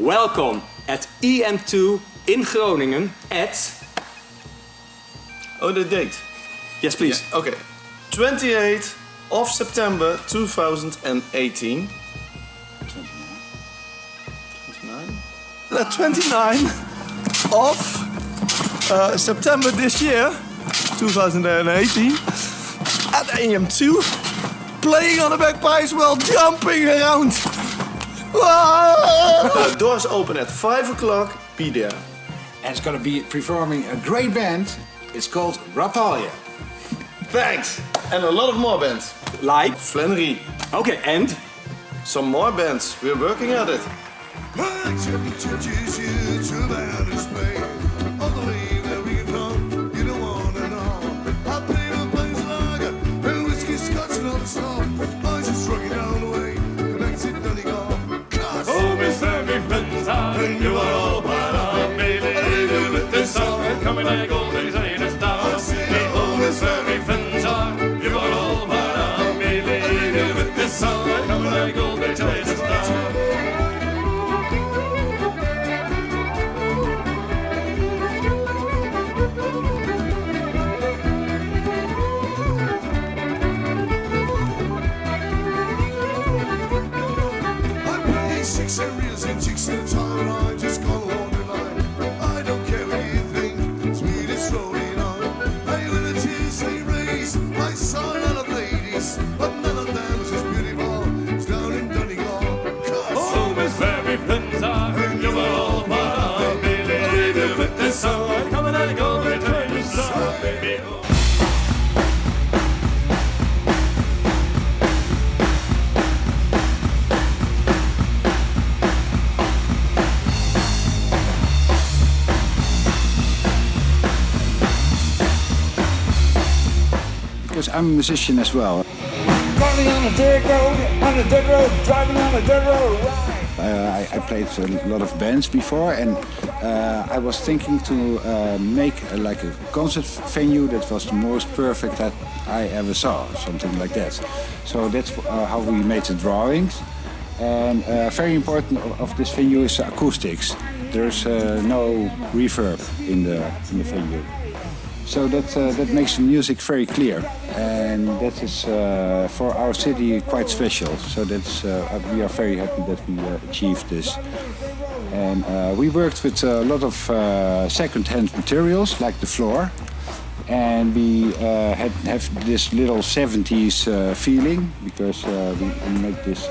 Welcome at EM2 in Groningen at... Oh, the date. Yes, please. Yeah, okay. 28th of September 2018. 29? The 29 of uh, September this year, 2018, at EM2, playing on the bagpipes while jumping around. Ah! the doors open at 5 o'clock, be there. And it's gonna be performing a great band. It's called Rapalje. Thanks! And a lot of more bands. Like? Flannery. Okay, and? Some more bands. We're working at it. Song I'm a musician as well. Driving on a dirt road, on a dirt road, driving on a dirt road. Uh, I, I played a lot of bands before, and uh, I was thinking to uh, make a, like a concert venue that was the most perfect that I ever saw, something like that. So that's uh, how we made the drawings. And uh, very important of, of this venue is acoustics. There's uh, no reverb in the in the venue. So that uh, that makes the music very clear, and that is uh, for our city quite special. So that's uh, we are very happy that we uh, achieved this. And uh, we worked with a lot of uh, second-hand materials like the floor, and we uh, had have this little 70s uh, feeling because uh, we, we make this.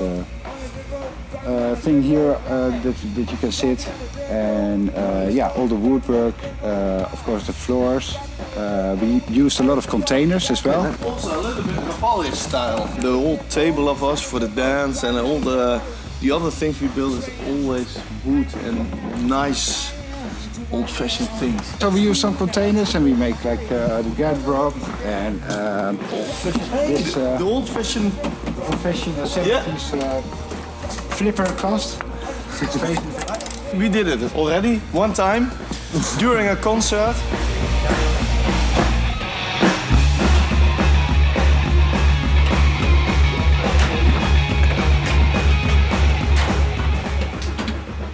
Uh, thing here uh, that, that you can sit and uh, yeah all the woodwork uh, of course the floors. Uh, we used a lot of containers as well. Also a little bit of Polish style. The whole table of us for the dance and all the the other things we build is always wood and nice old-fashioned things. so we use some containers and we make like uh, the garderobe and um, this uh, The old-fashioned. professional 70s uh, flipper cast we did it already one time during a concert.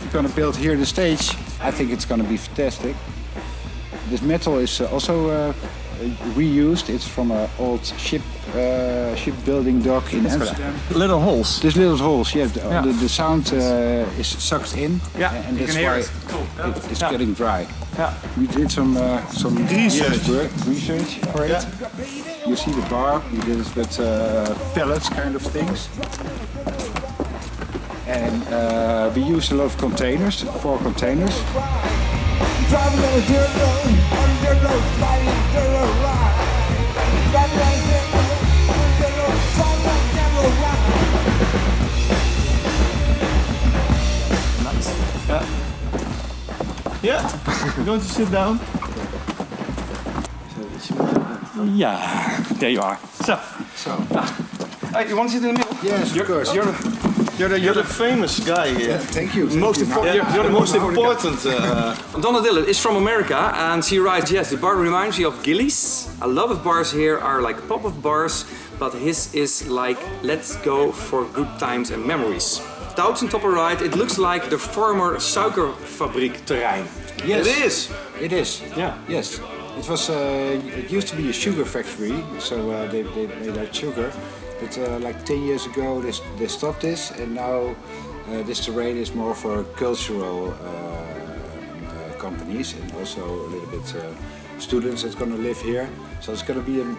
we're gonna build here the stage I think it's gonna be fantastic. This metal is uh, also uh, reused it's from an old ship uh, shipbuilding dock in Amsterdam Little holes. There's little holes, yeah. The, Yeah. the, the sound uh, is sucked in, Yeah, and you that's can hear why it. Cool. It- it's Yeah. getting dry. Yeah. We did some uh, some Research. work, research for it. You see the bar. We did it with uh, pellets, kind of things. And uh, we used a lot of containers, four containers. Yeah, we're going to sit down. Yeah, there you are. So, So, hey, you want to sit in the middle? yes, of course. You're the, you're the, You're the famous guy here. Thank you. thank most you. important. Yeah, You're, you're the most important. important. Uh, Donna Dillon is from America and she writes, yes, the bar reminds me of Gillies. A lot of bars here are like pop-up bars, but his is like, let's go for good times and memories. Doutentopper ride, it looks like the former suikerfabriek terrein. Yes. It is. It is. Yeah. Yes. It was. Uh, it used to be a sugar factory, so uh, they, they made out sugar. But uh, like 10 years ago, they, they stopped this, and now uh, this terrain is more for cultural uh, uh, companies and also a little bit uh, students that's going to live here. So it's going to be a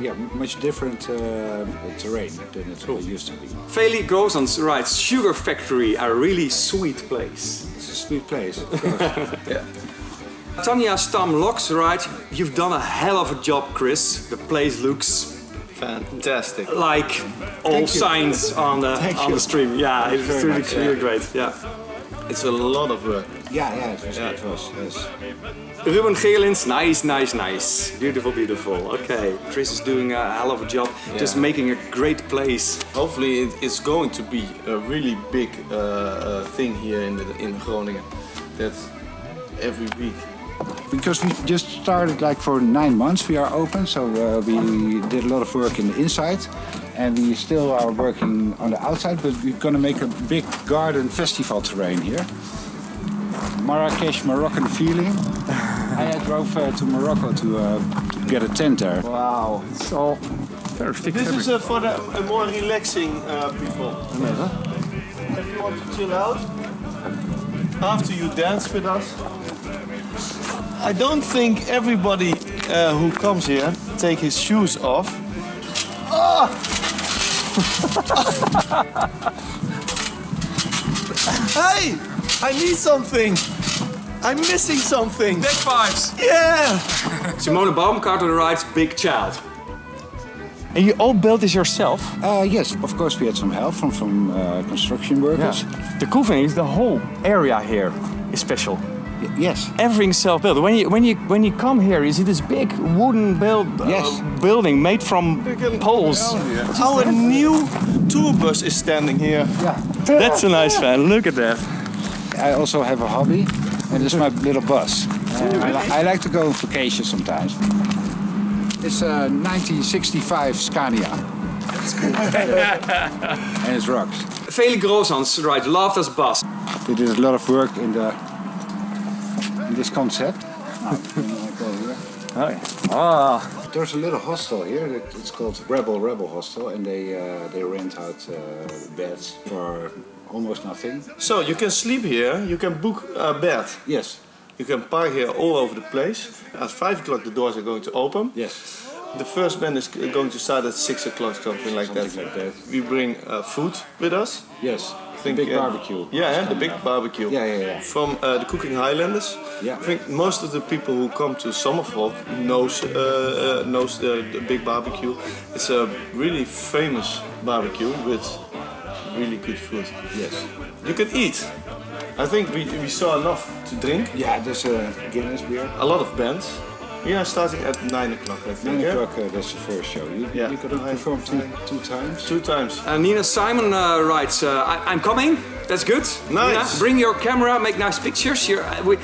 yeah much different uh, terrain than it used to be. Veli Grozans writes, Sugar Factory, a really sweet place. It's a sweet place. of course. Tanya Stam Locks right. you've done a hell of a job, Chris. The place looks Fantastic. like all signs on the Thank on you. the stream. Yeah, it's very really, much, really yeah. great. Yeah. It's a lot of work. yeah, yeah, it was. It was yes. Ruben Geerlins, nice, nice, nice. Beautiful, beautiful. Okay, Chris is doing a hell of a job, just making a great place. Hopefully, it is going to be a really big uh, uh, thing here in the, in Groningen. That every week. Because we just started like for nine months we are open, so uh, we did a lot of work in the inside and we still are working on the outside, but we're gonna make a big garden festival terrain here. Marrakesh Moroccan feeling. I drove uh, to Morocco to, uh, to get a tent there. Wow, it's all perfect. This is uh, for the uh, more relaxing uh, people. If you want to chill out after you dance with us. I don't think everybody uh, who comes here take his shoes off. Ah! hey, I need something. I'm missing something. Big fives. Yeah. Simone Baumgarten writes Big Child. And you all built this yourself? Uh, yes, of course we had some help from some uh, construction workers. Yeah. The cool thing is the whole area here is special. Y- yes. Everything's self-built. When you when you when you come here, you see this big wooden build uh, building made from poles. Our new tour bus is standing here. Yeah. That's a nice fan. Look at that. I also have a hobby, and it's my little bus. Uh, I, li- I like to go on vacation sometimes. It's a 1965 Scania. and it rocks. Vele Grozans writes Loved as bus. We did a lot of work in the in this concept. Now, I go here. Ah. There's a little hostel here. It's called Rebel Rebel Hostel, and they uh, they rent out uh, beds for almost nothing. So you can sleep here, you can book a bed. Yes. You can park here all over the place. At 5 o'clock the doors are going to open. Yes. The first band is going to start at 6 o'clock, something like Something that. like that. We bring uh, food with us. Yes. Think, big uh, barbecue. Yeah, the big up. barbecue. Yeah, yeah, yeah. From uh, the Cooking Highlanders. Yeah. I think most of the people who come to Summerfolk knows uh, uh, knows the, the big barbecue. It's a really famous barbecue with really good food. Yes. You can eat. I think we, we saw enough to drink. Yeah, there's a Guinness beer. A lot of bands. We are starting at 9 o'clock, I think. Nine yeah? o'clock, uh, that's the first show. You, Yeah. you could have performed two, two times. Two times. Uh, Nina Simon uh, writes, uh, I- I'm coming. That's good. Nice. Nina, bring your camera, make nice pictures. You're, uh, we,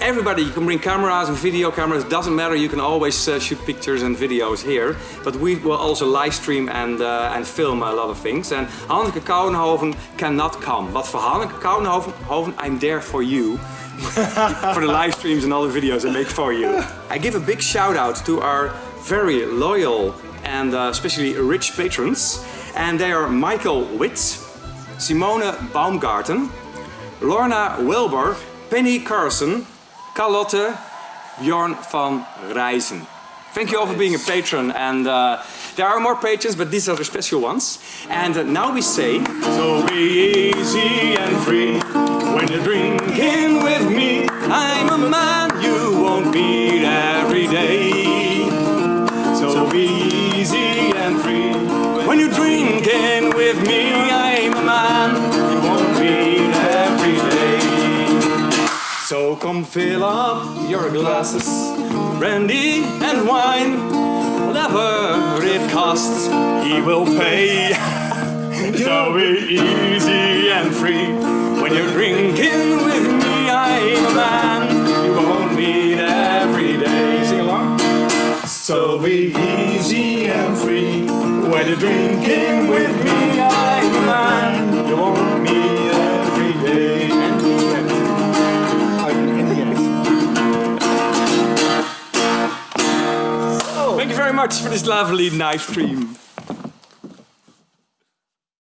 everybody, you can bring cameras and video cameras. Doesn't matter. You can always uh, shoot pictures and videos here. But we will also live stream and uh, and film a lot of things. And Hanneke Kouwenhoven cannot come. But for Hanneke Kouwenhoven, I'm there for you. for the live streams and all the videos I make for you. I give a big shout out to our very loyal and uh, especially rich patrons. And they are Michael Witt, Simone Baumgarten, Lorna Wilbur, Penny Carson, Carlotte, Bjorn van Rijzen. Thank you all for being a patron. And uh, there are more patrons, but these are the special ones. And uh, now we say, So be easy and free when you're drinking come fill up your glasses, brandy and wine, whatever it costs, he will pay. So easy and free When you're drinking with me, I'm a man you won't meet every day. Sing along. So be easy and free when you're drinking with me. I'm a man You won't meet for this lovely live stream.